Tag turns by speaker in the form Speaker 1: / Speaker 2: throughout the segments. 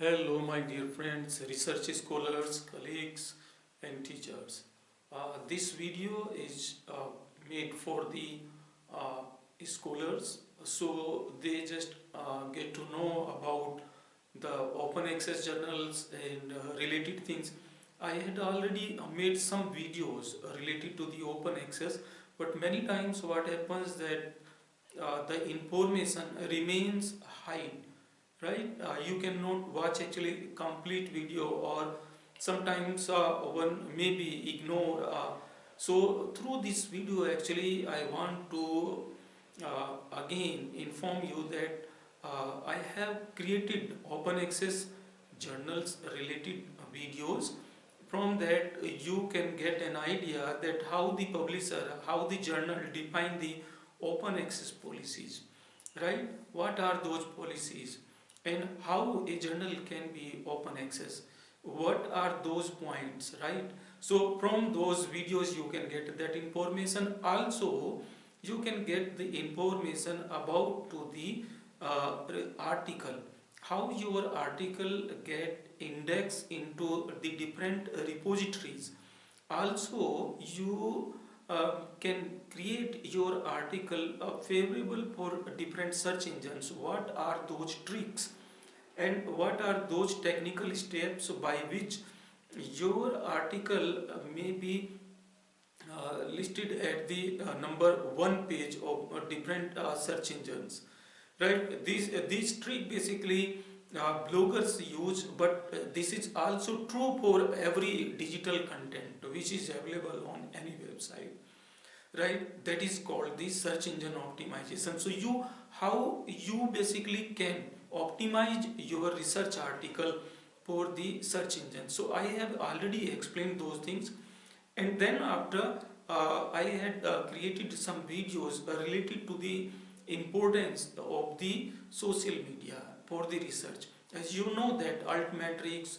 Speaker 1: Hello my dear friends, research scholars, colleagues and teachers. Uh, this video is uh, made for the uh, scholars so they just uh, get to know about the open access journals and uh, related things. I had already made some videos related to the open access but many times what happens that uh, the information remains hide right? Uh, you cannot watch actually complete video or sometimes uh, one maybe ignore uh, so through this video actually I want to uh, again inform you that uh, I have created open access journals related videos. From that you can get an idea that how the publisher how the journal define the open access policies. Right? What are those policies and how a journal can be open access. What are those points right? So from those videos you can get that information. Also you can get the information about to the uh, article. How your article get indexed into the different repositories. Also you uh, can create your article uh, favorable for different search engines. What are those tricks and what are those technical steps by which your article uh, may be uh, listed at the uh, number one page of uh, different search engines? Right? These these trick basically bloggers use but this is also true for every digital content which is available on any website. Right? That is called the search engine optimization. So you how you basically can optimize your research article for the search engine. So i have already explained those things. And then after uh, i had uh, created some videos related to the importance of the social media for the research. As you know that altmetrics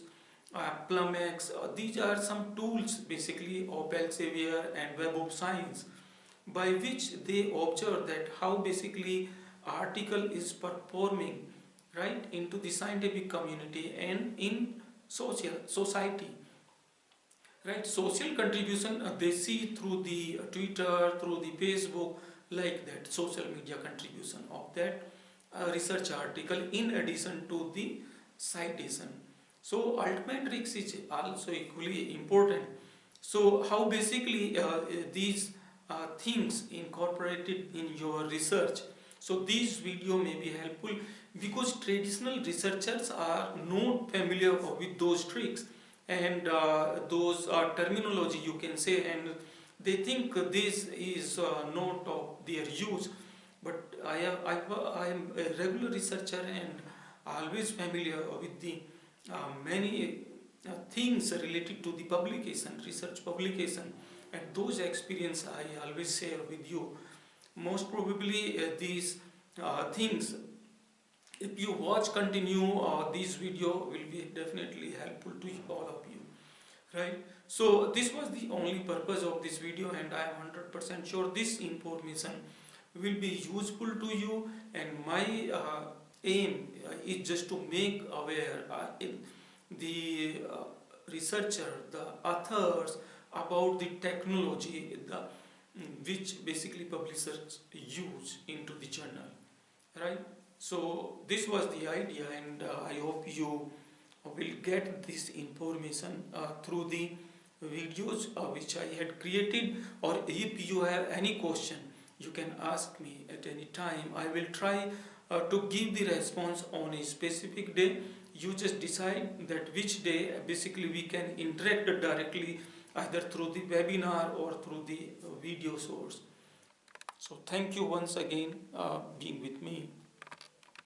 Speaker 1: uh, PlumX, uh, these are some tools basically of Elsevier and Web of Science by which they observe that how basically article is performing right into the scientific community and in social society. Right social contribution uh, they see through the uh, twitter through the facebook like that social media contribution of that uh, research article in addition to the citation. So altmetrics is also equally important. So how basically uh, these uh, things incorporated in your research so this video may be helpful because traditional researchers are not familiar with those tricks and uh, those uh, terminology you can say and they think this is uh, not of their use but I am, I, I am a regular researcher and always familiar with the uh, many uh, things related to the publication, research publication and those experience I always share with you. Most probably uh, these things. If you watch continue uh, this video will be definitely helpful to all of you right? So this was the only purpose of this video and I am 100% sure this information will be useful to you. And my uh, aim uh, is just to make aware uh, the uh, researcher the authors about the technology the which basically publishers use into the journal right? So this was the idea and uh, I hope you will get this information uh, through the videos uh, which I had created. Or if you have any question you can ask me at any time. I will try uh, to give the response on a specific day. You just decide that which day. Basically we can interact directly either through the webinar or through the video source. So thank you once again uh, being with me